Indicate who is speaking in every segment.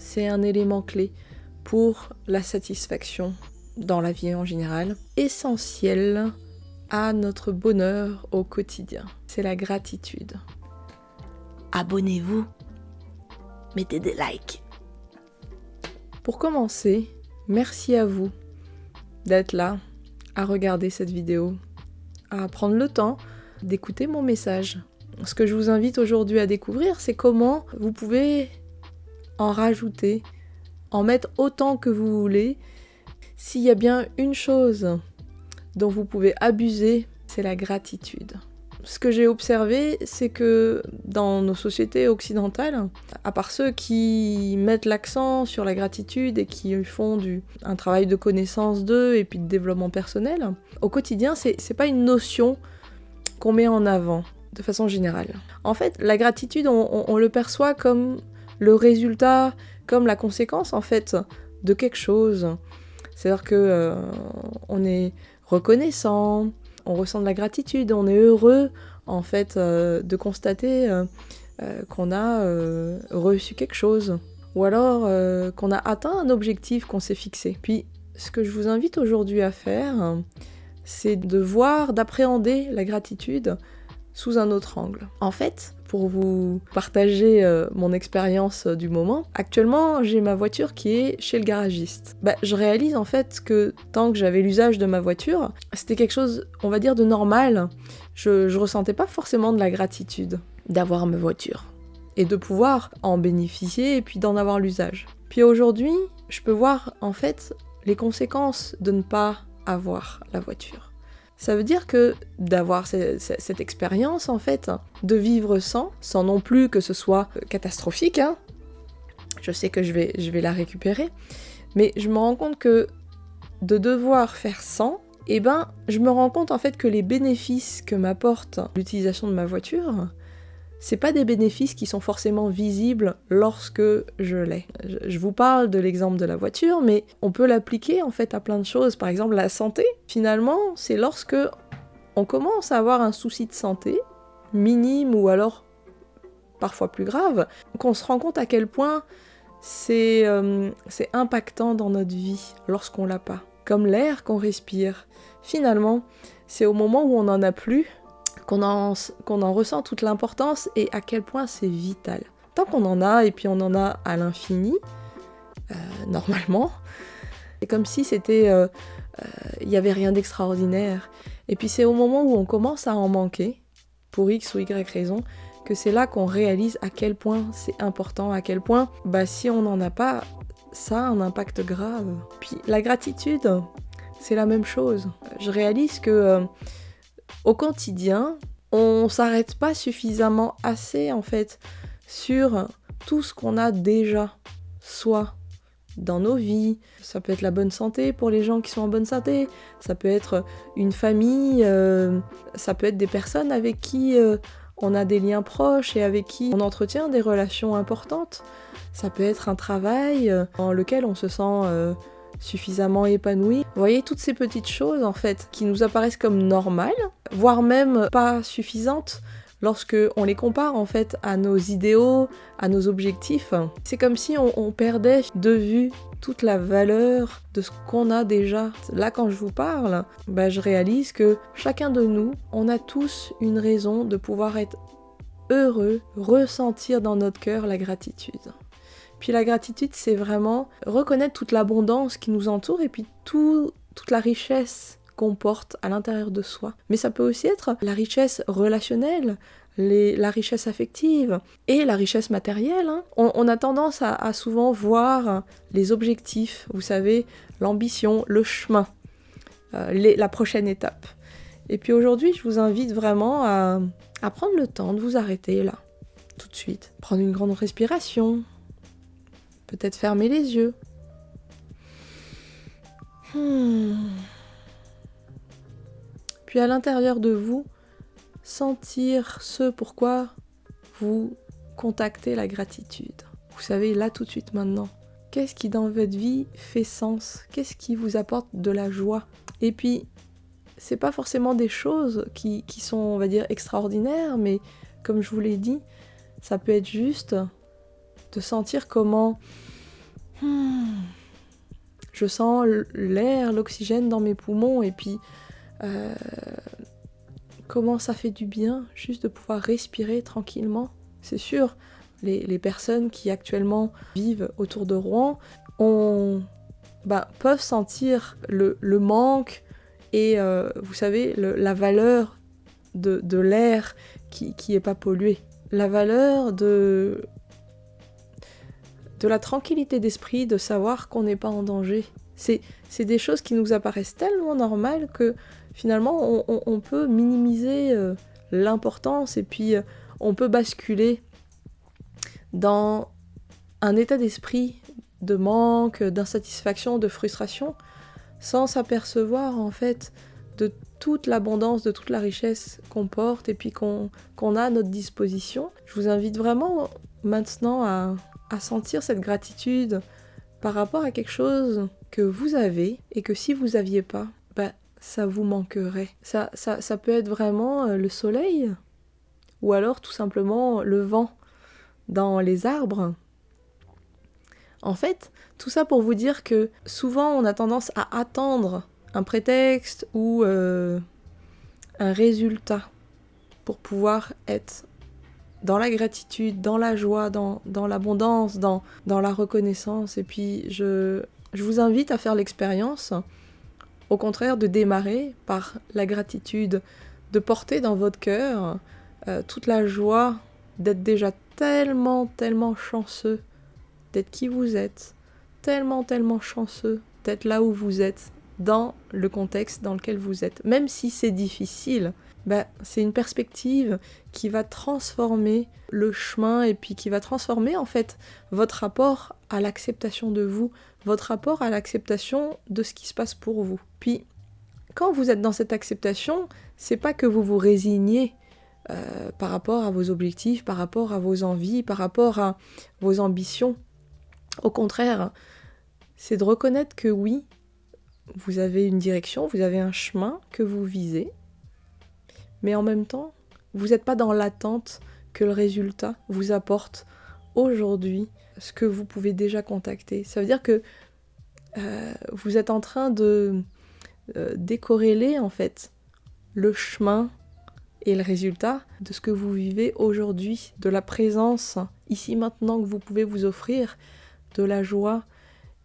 Speaker 1: c'est un élément clé pour la satisfaction dans la vie en général, essentiel à notre bonheur au quotidien. C'est la gratitude. Abonnez-vous, mettez des likes. Pour commencer, merci à vous d'être là, à regarder cette vidéo, à prendre le temps d'écouter mon message. Ce que je vous invite aujourd'hui à découvrir, c'est comment vous pouvez en rajouter, en mettre autant que vous voulez. S'il y a bien une chose dont vous pouvez abuser, c'est la gratitude. Ce que j'ai observé, c'est que dans nos sociétés occidentales, à part ceux qui mettent l'accent sur la gratitude et qui font un travail de connaissance d'eux et puis de développement personnel, au quotidien, c'est pas une notion qu'on met en avant de façon générale. En fait, la gratitude, on, le perçoit comme le résultat, comme la conséquence en fait de quelque chose. C'est-à-dire que euh, on est reconnaissant, on ressent de la gratitude, on est heureux en fait euh, de constater euh, qu'on a reçu quelque chose ou alors qu'on a atteint un objectif qu'on s'est fixé. Puis ce que je vous invite aujourd'hui à faire, c'est de voir, d'appréhender la gratitude sous un autre angle. En fait, pour vous partager euh, mon expérience euh, du moment, actuellement j'ai ma voiture qui est chez le garagiste. Bah, je réalise en fait que tant que j'avais l'usage de ma voiture, c'était quelque chose, on va dire, de normal. Je, je ressentais pas forcément de la gratitude d'avoir ma voiture et de pouvoir en bénéficier et puis d'en avoir l'usage. Puis aujourd'hui, je peux voir en fait les conséquences de ne pas avoir la voiture. Ça veut dire que d'avoir cette, expérience, en fait, de vivre sans, sans non plus que ce soit catastrophique, hein, je sais que je vais, je vais la récupérer, mais je me rends compte que de devoir faire sans, eh ben, je me rends compte en fait que les bénéfices que m'apporte l'utilisation de ma voiture, c'est pas des bénéfices qui sont forcément visibles lorsque je l'ai. Je vous parle de l'exemple de la voiture, mais on peut l'appliquer en fait à plein de choses. Par exemple, la santé. Finalement, c'est lorsque on commence à avoir un souci de santé, minime ou alors parfois plus grave, qu'on se rend compte à quel point c'est euh, impactant dans notre vie lorsqu'on l'a pas. Comme l'air qu'on respire. Finalement, c'est au moment où on n'en a plus qu'on en, ressent toute l'importance et à quel point c'est vital. Tant qu'on en a, et puis on en a à l'infini, euh, normalement, c'est comme si c'était... Euh, euh, il n'y avait rien d'extraordinaire. Et puis c'est au moment où on commence à en manquer, pour X ou Y raison, que c'est là qu'on réalise à quel point c'est important, à quel point, bah si on n'en a pas, ça a un impact grave. Puis la gratitude, c'est la même chose. Je réalise que au quotidien, on s'arrête pas suffisamment assez en fait sur tout ce qu'on a déjà, soit dans nos vies, ça peut être la bonne santé pour les gens qui sont en bonne santé, ça peut être une famille, euh, ça peut être des personnes avec qui euh, on a des liens proches et avec qui on entretient des relations importantes, ça peut être un travail euh, dans lequel on se sent suffisamment épanoui. Vous voyez toutes ces petites choses en fait qui nous apparaissent comme normales, voire même pas suffisantes lorsque on les compare en fait à nos idéaux, à nos objectifs. C'est comme si on, perdait de vue toute la valeur de ce qu'on a déjà. Là quand je vous parle, bah, je réalise que chacun de nous, on a tous une raison de pouvoir être heureux, ressentir dans notre cœur la gratitude. Puis la gratitude, c'est vraiment reconnaître toute l'abondance qui nous entoure et puis toute la richesse qu'on porte à l'intérieur de soi. Mais ça peut aussi être la richesse relationnelle, la richesse affective et la richesse matérielle. Hein. On, a tendance à, souvent voir les objectifs, vous savez, l'ambition, le chemin, euh, la prochaine étape. Et puis aujourd'hui, je vous invite vraiment à, à prendre le temps de vous arrêter là, tout de suite. Prendre une grande respiration, Peut-être fermer les yeux. Hmm. Puis à l'intérieur de vous, sentir ce pourquoi vous contactez la gratitude. Vous savez, là tout de suite maintenant. Qu'est-ce qui dans votre vie fait sens? Qu'est-ce qui vous apporte de la joie? Et puis, c'est pas forcément des choses qui, qui sont, on va dire, extraordinaires, mais comme je vous l'ai dit, ça peut être juste de sentir comment hmm, je sens l'air, l'oxygène dans mes poumons et puis euh, comment ça fait du bien juste de pouvoir respirer tranquillement. C'est sûr, les, personnes qui actuellement vivent autour de Rouen ont, bah, peuvent sentir le, manque et euh, vous savez la valeur de, l'air qui n'est pas pollué, la valeur de de la tranquillité d'esprit, de savoir qu'on n'est pas en danger. C'est des choses qui nous apparaissent tellement normales que finalement on, peut minimiser euh, l'importance et puis euh, on peut basculer dans un état d'esprit de manque, d'insatisfaction, de frustration, sans s'apercevoir en fait de toute l'abondance, de toute la richesse qu'on porte et puis qu'on a à notre disposition. Je vous invite vraiment maintenant à, à sentir cette gratitude par rapport à quelque chose que vous avez et que si vous aviez pas, bah, ça vous manquerait. Ça, ça, ça peut être vraiment euh, le soleil ou alors tout simplement le vent dans les arbres. En fait, tout ça pour vous dire que souvent on a tendance à attendre un prétexte ou euh, un résultat pour pouvoir être dans la gratitude, dans la joie, dans, l'abondance, dans, la reconnaissance. Et puis je, je vous invite à faire l'expérience, au contraire, de démarrer par la gratitude, de porter dans votre cœur euh, toute la joie d'être déjà tellement, tellement chanceux d'être qui vous êtes, tellement, tellement chanceux d'être là où vous êtes, dans le contexte dans lequel vous êtes. Même si c'est difficile, bah, c'est une perspective qui va transformer le chemin et puis qui va transformer en fait votre rapport à l'acceptation de vous, votre rapport à l'acceptation de ce qui se passe pour vous. Puis quand vous êtes dans cette acceptation, c'est pas que vous vous résignez euh, par rapport à vos objectifs, par rapport à vos envies, par rapport à vos ambitions. Au contraire, c'est de reconnaître que oui, vous avez une direction, vous avez un chemin que vous visez, mais en même temps, vous n'êtes pas dans l'attente que le résultat vous apporte aujourd'hui ce que vous pouvez déjà contacter. Ça veut dire que euh, vous êtes en train de euh, décorréler en fait le chemin et le résultat de ce que vous vivez aujourd'hui, de la présence ici maintenant que vous pouvez vous offrir, de la joie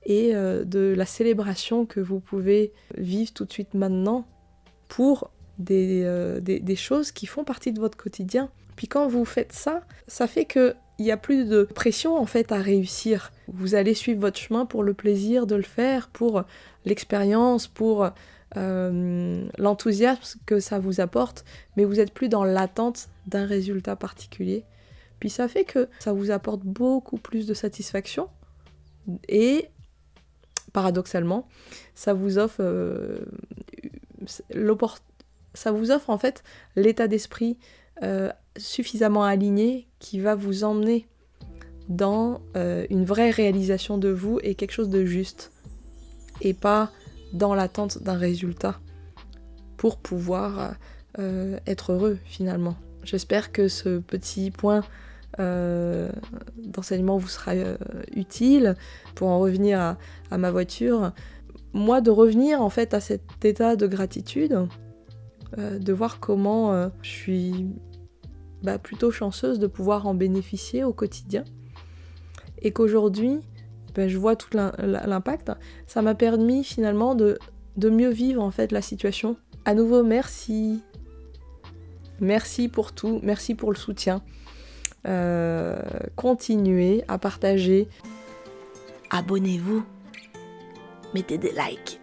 Speaker 1: et euh, de la célébration que vous pouvez vivre tout de suite maintenant pour euh, des, choses qui font partie de votre quotidien. Puis quand vous faites ça, ça fait que il n'y a plus de pression en fait à réussir. Vous allez suivre votre chemin pour le plaisir de le faire, pour l'expérience, pour euh, l'enthousiasme que ça vous apporte, mais vous n'êtes plus dans l'attente d'un résultat particulier. Puis ça fait que ça vous apporte beaucoup plus de satisfaction et paradoxalement, ça vous offre euh, l'opportunité ça vous offre en fait l'état d'esprit euh, suffisamment aligné qui va vous emmener dans euh, une vraie réalisation de vous et quelque chose de juste et pas dans l'attente d'un résultat pour pouvoir euh, être heureux finalement. J'espère que ce petit point d'enseignement vous sera utile pour en revenir à, à ma voiture. Moi, de revenir en fait à cet état de gratitude, euh, de voir comment euh, je suis bah, plutôt chanceuse de pouvoir en bénéficier au quotidien. Et qu'aujourd'hui, bah, je vois tout l'impact. Ça m'a permis finalement de, mieux vivre en fait la situation. À nouveau, merci. Merci pour tout, merci pour le soutien. Euh, continuez à partager.
Speaker 2: Abonnez-vous. Mettez des likes.